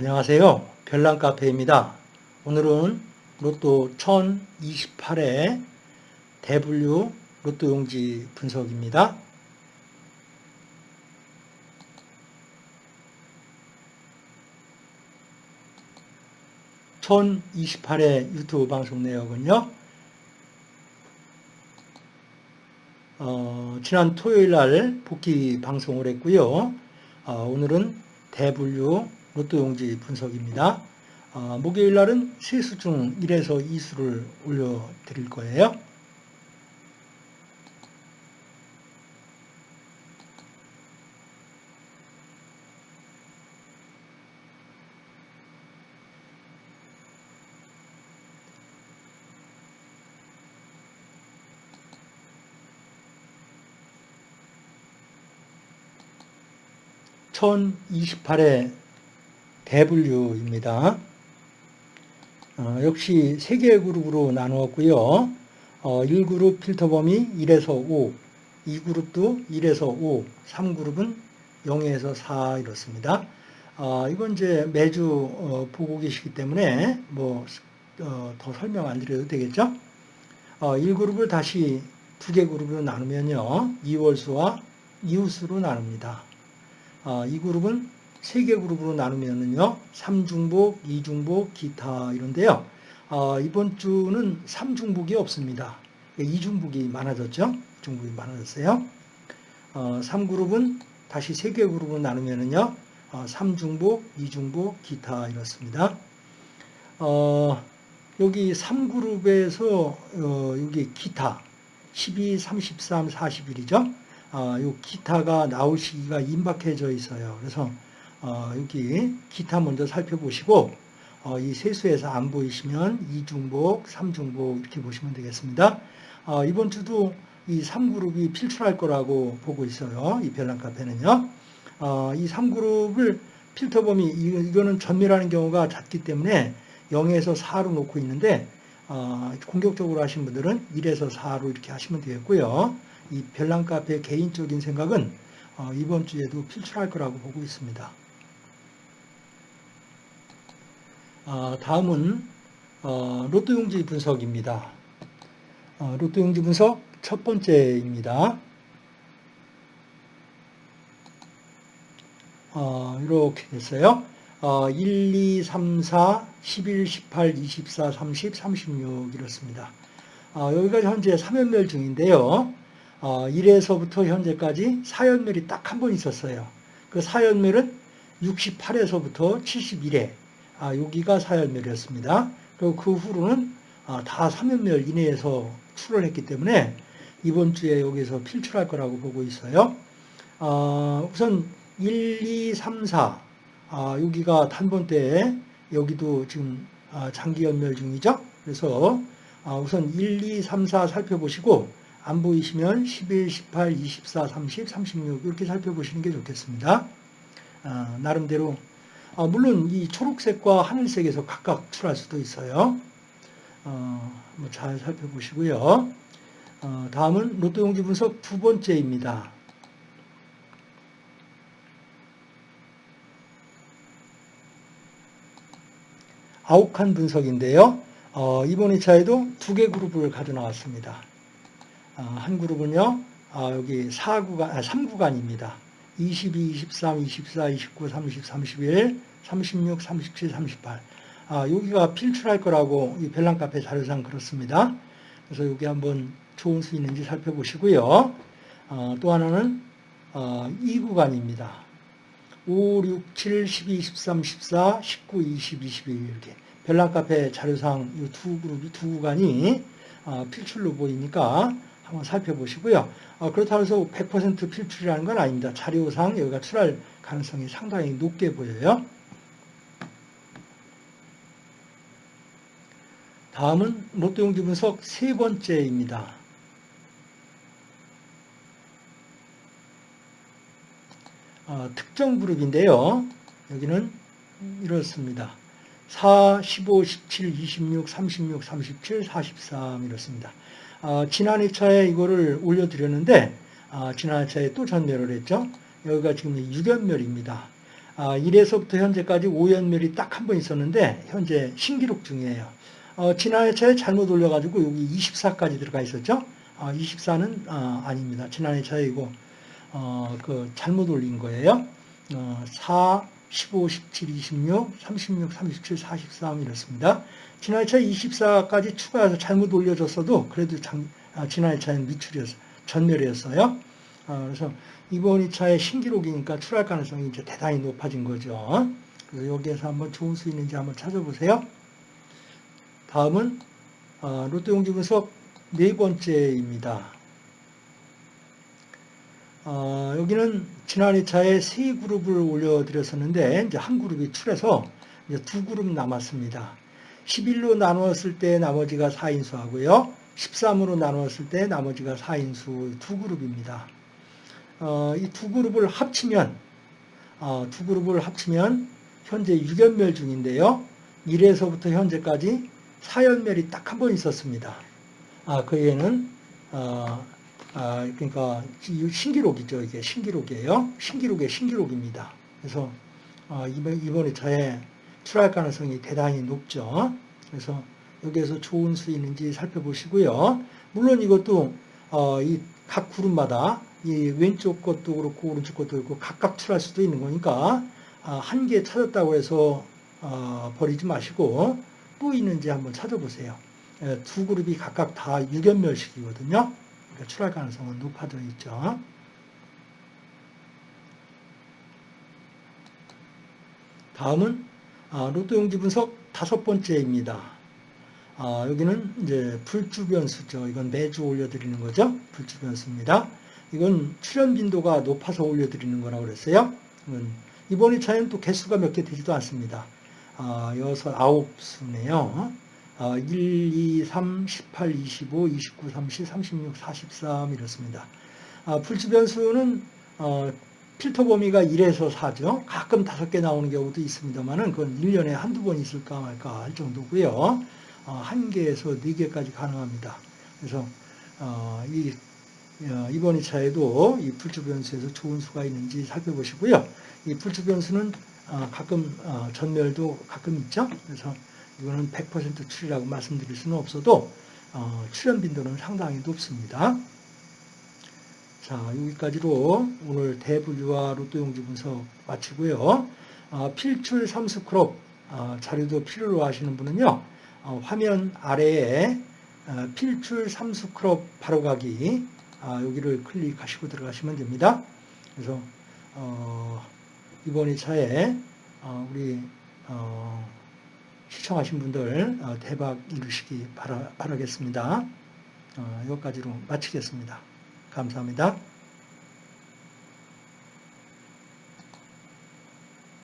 안녕하세요. 별난카페입니다. 오늘은 로또 1028의 대분류 로또 용지 분석입니다. (1028의) 유튜브 방송 내역은요 어, 지난 토요일 날 복귀 방송을 했고요 어, 오늘은 대분류 로또 용지 분석입니다. 어, 목요일 날은 세수 중 1에서 2수를 올려드릴 거예요. (1028회) 대분류입니다. 어, 역시 3개의 그룹으로 나누었고요. 어, 1그룹 필터 범위 1에서 5, 2그룹도 1에서 5, 3그룹은 0에서 4 이렇습니다. 어, 이건 이제 매주 어, 보고 계시기 때문에 뭐더 어, 설명 안 드려도 되겠죠? 1그룹을 어, 다시 두 개 그룹으로 나누면요. 2월수와 이웃수로 나눕니다. 이 그룹은 세 개 그룹으로 나누면은요, 3중복, 2중복, 기타 이런데요. 어, 이번 주는 3중복이 없습니다. 2중복이 많아졌죠? 중복이 많아졌어요. 어, 3그룹은 다시 세 개 그룹으로 나누면은요, 어, 3중복, 2중복, 기타 이렇습니다. 어, 여기 3그룹에서 어, 여기 기타 12, 33, 41이죠. 어, 요 기타가 나올 시기가 임박해져 있어요. 그래서 어, 여기 기타 먼저 살펴보시고 어, 이 세수에서 안 보이시면 2중복, 3중복 이렇게 보시면 되겠습니다. 어, 이번 주도 이 3그룹이 필출할 거라고 보고 있어요. 이 별난 카페는요. 어, 이 3그룹을 필터 범위 이거는 전멸하는 경우가 잦기 때문에 0에서 4로 놓고 있는데 어, 공격적으로 하신 분들은 1에서 4로 이렇게 하시면 되겠고요. 이 별난 카페 개인적인 생각은 어, 이번 주에도 필출할 거라고 보고 있습니다. 어, 다음은 어, 로또 용지 분석입니다. 어, 로또 용지 분석 첫 번째입니다. 이렇게 됐어요. 1, 2, 3, 4, 11, 18, 24, 30, 36 이렇습니다. 여기가 현재 3연멸 중인데요. 1에서부터 현재까지 4연멸이 딱 한 번 있었어요. 그 4연멸은 68에서부터 71회 아, 여기가 사열멸이었습니다. 그리고 그 후로는 아, 다 3연멸 이내에서 출을 했기 때문에 이번 주에 여기서 필출할 거라고 보고 있어요. 아, 우선 1, 2, 3, 4 아, 여기가 단번대에 여기도 지금 아, 장기 연멸 중이죠. 그래서 아, 우선 1, 2, 3, 4 살펴보시고 안 보이시면 11, 18, 24, 30, 36 이렇게 살펴보시는 게 좋겠습니다. 아, 나름대로 어, 물론 이 초록색과 하늘색에서 각각 출할 수도 있어요. 어, 잘 살펴보시고요. 어, 다음은 로또 용지 분석 두 번째입니다. 아욱한 분석인데요. 어, 이번 2차에도 두 개 그룹을 가져 나왔습니다. 어, 한 그룹은요, 아, 여기 4구간, 아, 3구간입니다. 22, 23, 24, 29, 30, 31, 36, 37, 38. 아, 여기가 필출할 거라고 이 별난카페 자료상 그렇습니다. 그래서 여기 한번 좋은 수 있는지 살펴보시고요. 어, 또 하나는 어, 2구간입니다. 5, 6, 7, 12, 13, 14, 19, 20, 21 이렇게 별난카페 자료상 이 두 그룹이 두 구간이 어, 필출로 보이니까 한번 살펴보시고요. 어, 그렇다고 해서 100% 필출이라는 건 아닙니다. 자료상 여기가 출할 가능성이 상당히 높게 보여요. 다음은 로또 용지 분석 세 번째입니다. 어, 특정 그룹인데요. 여기는 이렇습니다. 4, 15, 17, 26, 36, 37, 43 이렇습니다. 어, 지난 2차에 이거를 올려드렸는데 어, 지난 2차에 또 전멸을 했죠. 여기가 지금 6연멸입니다. 아, 1에서부터 현재까지 5연멸이 딱 한 번 있었는데 현재 신기록 중이에요. 어, 지난 회차에 잘못 올려가지고 여기 24까지 들어가 있었죠. 아, 24는 아, 아닙니다. 지난 회차에 이거 어, 그 잘못 올린 거예요. 어, 4, 15, 17, 26, 36, 37, 43 이렇습니다. 지난 회차 24까지 추가해서 잘못 올려줬어도 그래도 장, 아, 지난 회차는 미출이었어요. 전멸이었어요. 아, 그래서 이번 2차의 신기록이니까 출할 가능성이 이제 대단히 높아진 거죠. 그래서 여기에서 한번 좋은 수 있는지 한번 찾아보세요. 다음은 아, 롯데용지 분석 네 번째입니다. 어, 여기는 지난 2차에 세 그룹을 올려드렸었는데 이제 한 그룹이 출해서 이제 두 그룹 남았습니다. 11로 나누었을 때 나머지가 4인수하고요. 13으로 나누었을 때 나머지가 4인수 두 그룹입니다. 어, 이 두 그룹을 합치면 어, 두 그룹을 합치면 현재 6연멸 중인데요. 1에서부터 현재까지 4연멸이 딱 한 번 있었습니다. 아, 그 애는 어, 아, 그러니까 신기록이죠. 이게 신기록이에요. 신기록의 신기록입니다. 그래서 어, 이번, 이번 2차에 출할 가능성이 대단히 높죠. 그래서 여기에서 좋은 수 있는지 살펴보시고요. 물론 이것도 어, 이각 그룹마다 이 왼쪽 것도 그렇고 오른쪽 것도 그렇고 각각 출할 수도 있는 거니까 아, 한개 찾았다고 해서 어, 버리지 마시고 또 있는지 한번 찾아보세요. 예, 두 그룹이 각각 다 6연멸식이거든요. 출할 가능성은 높아져 있죠. 다음은 아, 로또 용지 분석 다섯 번째입니다. 아, 여기는 이제 불주 변수죠. 이건 매주 올려드리는 거죠. 불주 변수입니다. 이건 출현 빈도가 높아서 올려드리는 거라고 그랬어요. 이번 2차에는 또 개수가 몇 개 되지도 않습니다. 아, 여섯, 아홉 수네요. 아, 1, 2, 3, 18, 25, 29, 30, 36, 43 이렇습니다. 아, 불주 변수는 어, 필터 범위가 1에서 4죠. 가끔 5개 나오는 경우도 있습니다만은 그건 1년에 한두 번 있을까 말까 할 정도고요. 어, 1개에서 4개까지 가능합니다. 그래서 어, 이 어, 이번 2차에도 이 불주 변수에서 좋은 수가 있는지 살펴보시고요. 이 불주 변수는 어, 가끔 어, 전멸도 가끔 있죠. 그래서 이거는 100% 출이라고 말씀드릴 수는 없어도 어, 출현 빈도는 상당히 높습니다. 자, 여기까지로 오늘 대분류와 로또 용지 분석 마치고요. 어, 필출 삼수 크롭 어, 자료도 필요로 하시는 분은요. 어, 화면 아래에 어, 필출 삼수 크롭 바로가기 아, 여기를 클릭하시고 들어가시면 됩니다. 그래서 어, 이번 2차에 어, 우리 시청하신 분들 대박 이루시기 바라, 바라겠습니다. 여기까지로 마치겠습니다. 감사합니다.